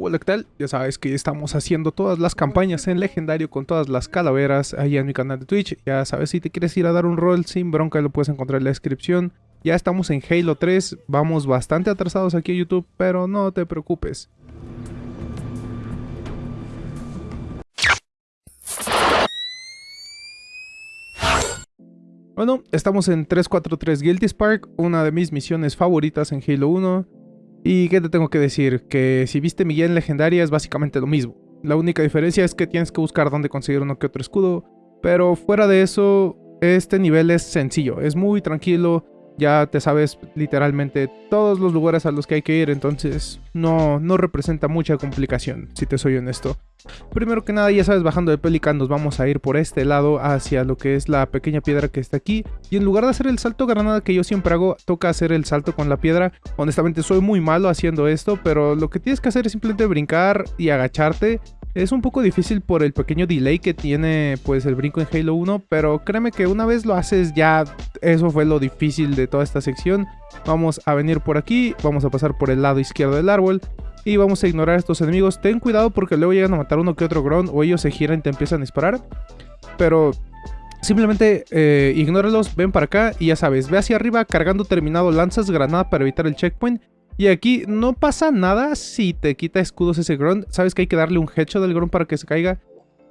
Hola, ¿qué tal? Ya sabes que estamos haciendo todas las campañas en legendario con todas las calaveras ahí en mi canal de Twitch. Ya sabes, si te quieres ir a dar un rol sin bronca, lo puedes encontrar en la descripción. Ya estamos en Halo 3, vamos bastante atrasados aquí en YouTube, pero no te preocupes. Bueno, estamos en 343 Guilty Spark, una de mis misiones favoritas en Halo 1. ¿Y qué te tengo que decir? Que si viste mi guía en legendaria es básicamente lo mismo. La única diferencia es que tienes que buscar dónde conseguir uno que otro escudo. Pero fuera de eso, este nivel es sencillo, es muy tranquilo ya te sabes literalmente todos los lugares a los que hay que ir, entonces no, no representa mucha complicación, si te soy honesto. Primero que nada, ya sabes, bajando de Pelican nos vamos a ir por este lado hacia lo que es la pequeña piedra que está aquí. Y en lugar de hacer el salto granada que yo siempre hago, toca hacer el salto con la piedra. Honestamente soy muy malo haciendo esto, pero lo que tienes que hacer es simplemente brincar y agacharte es un poco difícil por el pequeño delay que tiene pues el brinco en Halo 1, pero créeme que una vez lo haces ya eso fue lo difícil de toda esta sección. Vamos a venir por aquí, vamos a pasar por el lado izquierdo del árbol y vamos a ignorar a estos enemigos. Ten cuidado porque luego llegan a matar uno que otro ground o ellos se giran y te empiezan a disparar. Pero simplemente eh, ignóralos, ven para acá y ya sabes, ve hacia arriba cargando terminado lanzas granada para evitar el checkpoint y aquí no pasa nada si te quita escudos ese Grunt. Sabes que hay que darle un headshot al Grunt para que se caiga.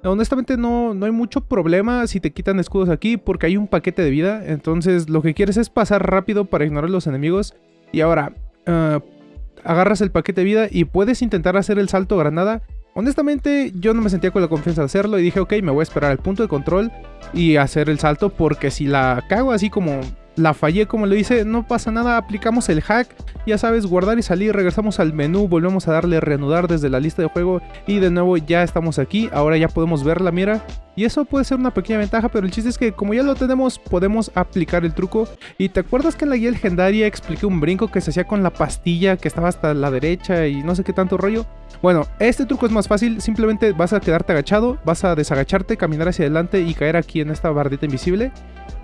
Honestamente no, no hay mucho problema si te quitan escudos aquí porque hay un paquete de vida. Entonces lo que quieres es pasar rápido para ignorar los enemigos. Y ahora, ah, agarras el paquete de vida y puedes intentar hacer el salto granada. Honestamente yo no me sentía con la confianza de hacerlo y dije ok me voy a esperar al punto de control y hacer el salto porque si la cago así como la fallé como lo hice, no pasa nada, aplicamos el hack, ya sabes, guardar y salir, regresamos al menú, volvemos a darle reanudar desde la lista de juego y de nuevo ya estamos aquí, ahora ya podemos ver la mira. Y eso puede ser una pequeña ventaja, pero el chiste es que como ya lo tenemos, podemos aplicar el truco. Y te acuerdas que en la guía legendaria expliqué un brinco que se hacía con la pastilla que estaba hasta la derecha y no sé qué tanto rollo, bueno, este truco es más fácil, simplemente vas a quedarte agachado, vas a desagacharte, caminar hacia adelante y caer aquí en esta bardita invisible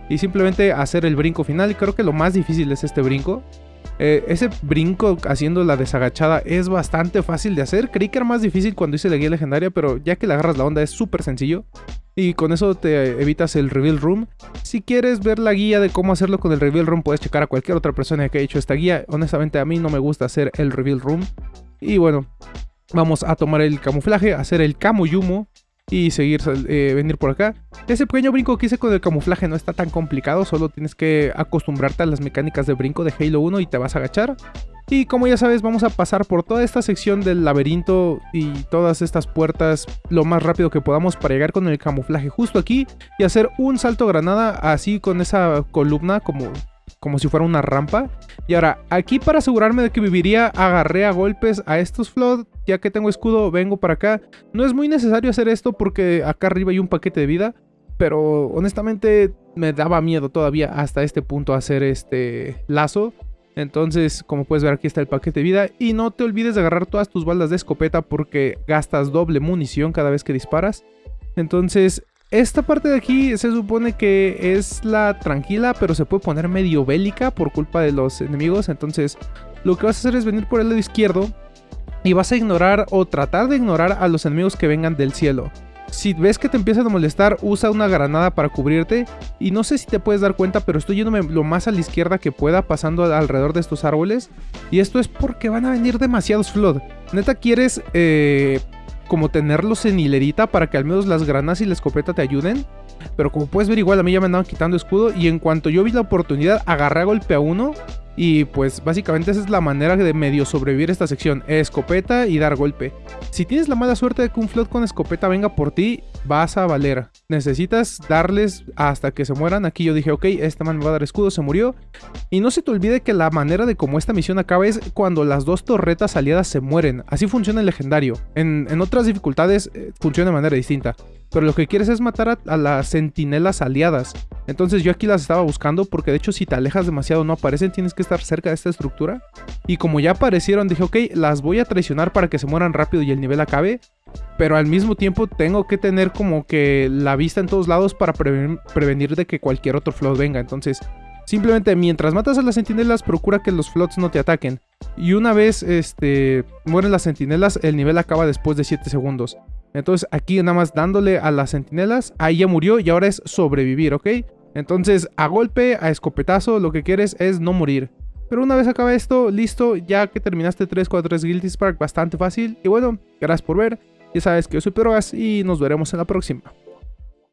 y simplemente hacer el brinco final. Y creo que lo más difícil es este brinco. Eh, ese brinco haciendo la desagachada es bastante fácil de hacer. Creí que era más difícil cuando hice la guía legendaria, pero ya que le agarras la onda es súper sencillo. Y con eso te evitas el Reveal Room. Si quieres ver la guía de cómo hacerlo con el Reveal Room, puedes checar a cualquier otra persona que haya hecho esta guía. Honestamente a mí no me gusta hacer el Reveal Room. Y bueno, vamos a tomar el camuflaje, hacer el Kamuyumo y seguir, eh, venir por acá. Ese pequeño brinco que hice con el camuflaje no está tan complicado, solo tienes que acostumbrarte a las mecánicas de brinco de Halo 1 y te vas a agachar. Y como ya sabes, vamos a pasar por toda esta sección del laberinto y todas estas puertas lo más rápido que podamos para llegar con el camuflaje justo aquí y hacer un salto granada así con esa columna como como si fuera una rampa. Y ahora, aquí para asegurarme de que viviría, agarré a golpes a estos Flood. Ya que tengo escudo, vengo para acá. No es muy necesario hacer esto porque acá arriba hay un paquete de vida. Pero honestamente me daba miedo todavía hasta este punto hacer este lazo. Entonces, como puedes ver, aquí está el paquete de vida. Y no te olvides de agarrar todas tus balas de escopeta porque gastas doble munición cada vez que disparas. Entonces, esta parte de aquí se supone que es la tranquila, pero se puede poner medio bélica por culpa de los enemigos. Entonces, lo que vas a hacer es venir por el lado izquierdo y vas a ignorar o tratar de ignorar a los enemigos que vengan del cielo. Si ves que te empiezan a molestar, usa una granada para cubrirte. Y no sé si te puedes dar cuenta, pero estoy yéndome lo más a la izquierda que pueda, pasando alrededor de estos árboles. Y esto es porque van a venir demasiados flood. Neta, quieres eh, como tenerlos en hilerita para que al menos las granas y la escopeta te ayuden. Pero como puedes ver igual a mí ya me andaban quitando escudo y en cuanto yo vi la oportunidad agarré a golpe a uno y pues básicamente esa es la manera de medio sobrevivir esta sección, escopeta y dar golpe. Si tienes la mala suerte de que un flood con escopeta venga por ti, vas a valer. Necesitas darles hasta que se mueran. Aquí yo dije, ok, este man me va a dar escudo, se murió. Y no se te olvide que la manera de cómo esta misión acaba es cuando las dos torretas aliadas se mueren. Así funciona el legendario. En, otras dificultades eh, funciona de manera distinta. Pero lo que quieres es matar a, las sentinelas aliadas. Entonces yo aquí las estaba buscando porque de hecho si te alejas demasiado no aparecen, tienes que estar cerca de esta estructura. Y como ya aparecieron dije, ok, las voy a traicionar para que se mueran rápido y el nivel acabe. Pero al mismo tiempo tengo que tener como que la vista en todos lados para prevenir de que cualquier otro flow venga. Entonces Simplemente mientras matas a las sentinelas, procura que los flots no te ataquen. Y una vez este, mueren las sentinelas, el nivel acaba después de 7 segundos. Entonces aquí nada más dándole a las sentinelas, ahí ya murió y ahora es sobrevivir, ¿ok? Entonces a golpe, a escopetazo, lo que quieres es no morir. Pero una vez acaba esto, listo, ya que terminaste 343 Guilty Spark, bastante fácil. Y bueno, gracias por ver, ya sabes que yo soy Pedrogas y nos veremos en la próxima.